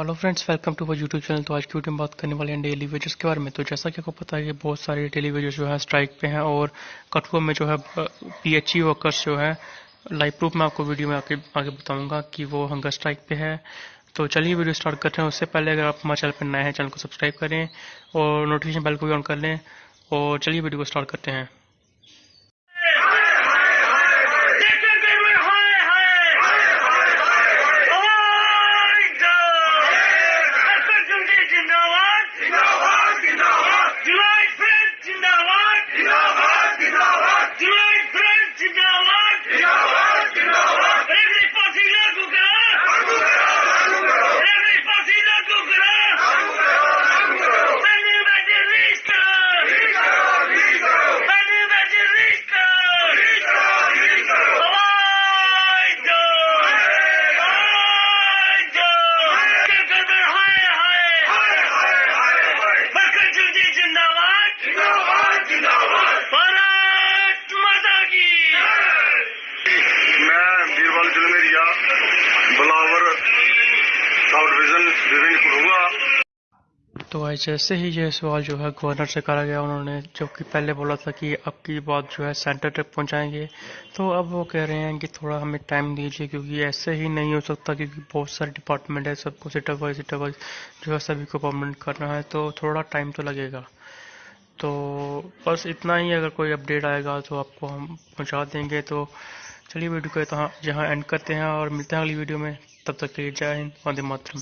Hello friends welcome to YouTube channel तो आज की वीडियो में बात करने वाले हैं डेली वेजेस के बारे में। तो जैसा कि आपको पता है कि बहुत सारे डेली वेजेस जो है स्ट्राइक पे हैं और कठुआ में जो है पीएचई वर्कर्स जो है लाइव प्रूफ में आपको वीडियो में आगे आगे बताऊँगा कि वो हंगर स्ट्राइक पे है। तो चलिए वीडियो स्टार्ट करते हैं। उससे पहले अगर आप हमारे चैनल पर नए हैं चैनल को सब्सक्राइब करें और नोटिफिकेशन बेल को भी ऑन कर लें। और चलिए वीडियो को स्टार्ट करते हैं। ¡Sinovac! ¡Sinovac! ¡Sinovac! ¡Sinovac! ¡Sinovac! ¡Sinovac! बलावर sub division division करूँगा तो जैसे ही यह सवाल जो है गवर्नर से करा गया, उन्होंने जो कि पहले बोला था कि अब की बात जो है सेंटर तक पहुंचाएँगे। तो अब वो कह रहे हैं कि थोड़ा हमें टाइम दीजिए, क्योंकि ऐसे ही नहीं हो सकता, क्योंकि बहुत सारे डिपार्टमेंट है, सबको सिटर वाइज सिटर वाइज जो है सभी को परमानेंट करना है तो थोड़ा टाइम तो लगेगा। तो बस इतना ही, अगर कोई अपडेट आएगा तो आपको हम पहुँचा देंगे। तो चलिए वीडियो को यहाँ एंड करते हैं और मिलते हैं अगली वीडियो में। तब तक के लिए जय हिंद, वंदे मातरम।